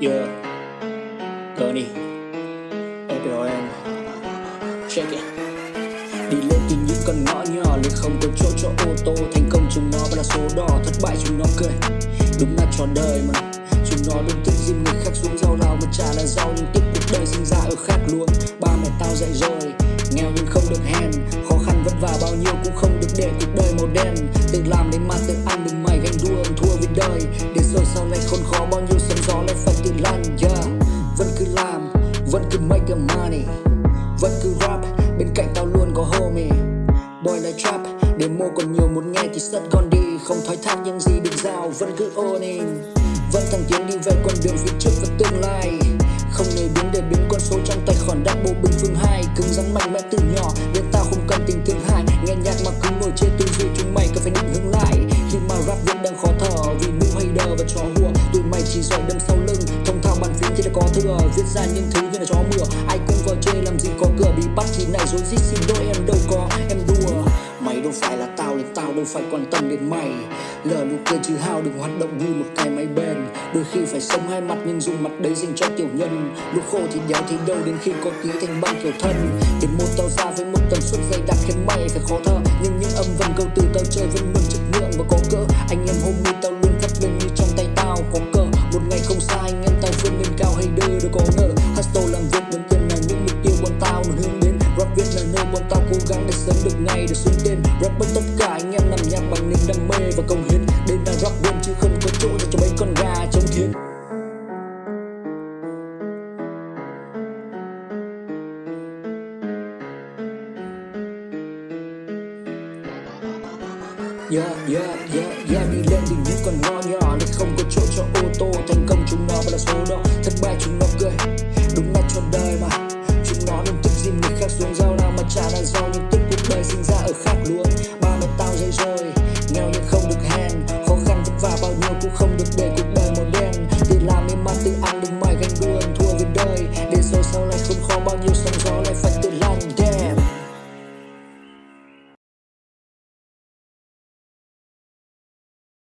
Yeah Tony Everyone Check it. Đi lên từ những con ngõ nhỏ liền không có chỗ cho ô tô Thành công. Chúng nó vẫn là số đỏ Thất bại, chúng nó cười. Đúng là trò đời mà. Chúng nó luôn thích dìm người khác xuống rau rau, Mà chả là rau, nhưng tiếp cuộc đời sinh ra ở khác luôn. Ba mẹ tao dạy rồi, Nghèo nhưng không được hèn. Khó khăn vất vả bao nhiêu cũng không được để cuộc đời màu đen. Tự làm đến mà tự ăn, đừng mày ganh đua, thua với đời. Để rồi vẫn cứ make money. Vẫn cứ rap, bên cạnh tao luôn có homie. Boy like trap, để mua còn nhiều muốn nghe thì sắt con đi. Không thoái thác những gì được giao, vẫn cứ ôn Vẫn thẳng tiến đi về con đường phía trước và tương lai. Không nề biến để biến con số trong tài khoản đắt bộ bình phương hai. Cứng rắn mạnh mẽ từ nhỏ nên tao không cần tình thương hại. Nghe nhạc mà cứ ngồi trên tư duy chúng mày cần phải định hướng lại. Khi mà rap vẫn đang khó thở vì bu hater và trò hùa Tụi mày chỉ giỏi đâm sau lưng. Thông thạo bàn phím thì đã có thừa Viết ra những thứ dối rít xin lỗi em đâu có, em đùa. Mày đâu phải là tao nên tao đâu phải quan tâm đến mày. Lờ nụ cười chứ hao đừng hoạt động như một cái máy bền. Đôi khi phải sống hai mặt nhưng dùng mặt đấy dành cho tiểu nhân. Lúc khô thì đéo thì đâu đến khi có ký thành băng kiểu thân. Để một tao ra với một tần suất dày đặc khiến mày phải khó thở. Nhưng những âm vần câu từ tao chơi vẫn ngày được xuống tên Rap bất tất cả anh em làm nhạc bằng niềm đam mê và công hiến. Đến đang rock game chứ không có chỗ cho mấy con gà trong thiên Yeah, yeah, yeah, yeah Đi lên đỉnh những con ngõ nhỏ nên không có chỗ cho ô tô Thành công. Chúng nó và là số đó Thất bại chúng nó cười.